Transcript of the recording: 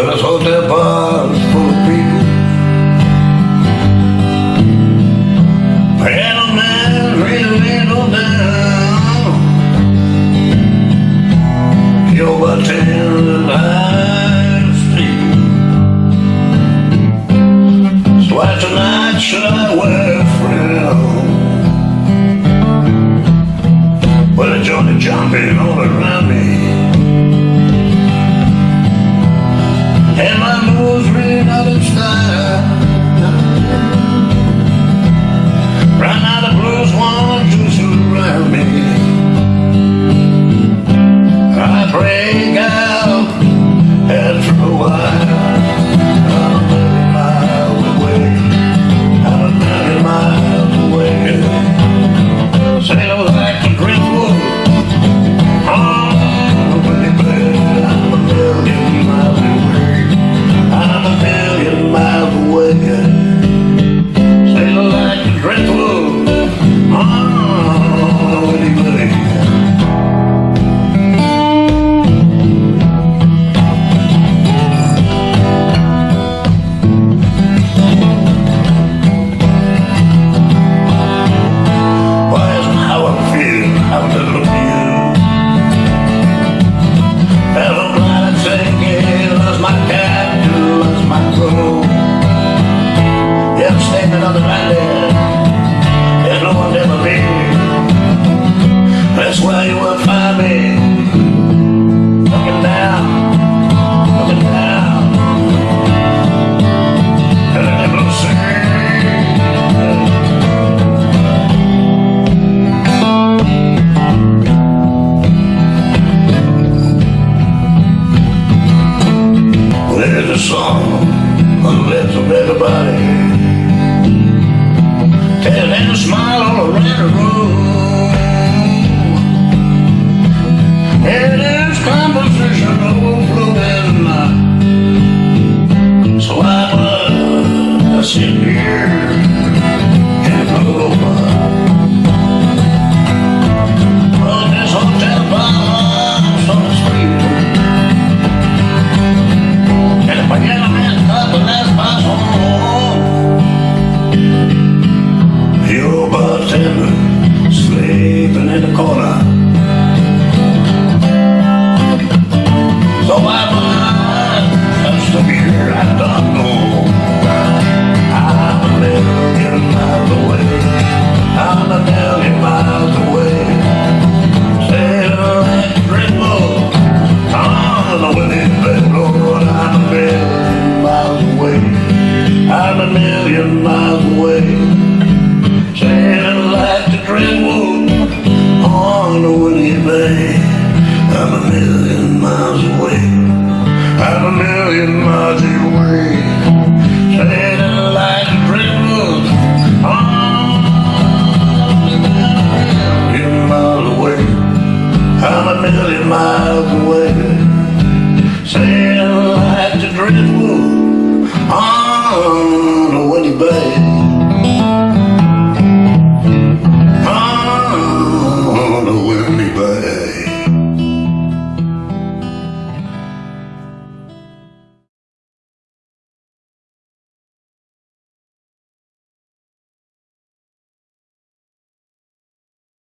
Minnesota There's a song on the lips of everybody. Tell them to smile all around Ah, I don't know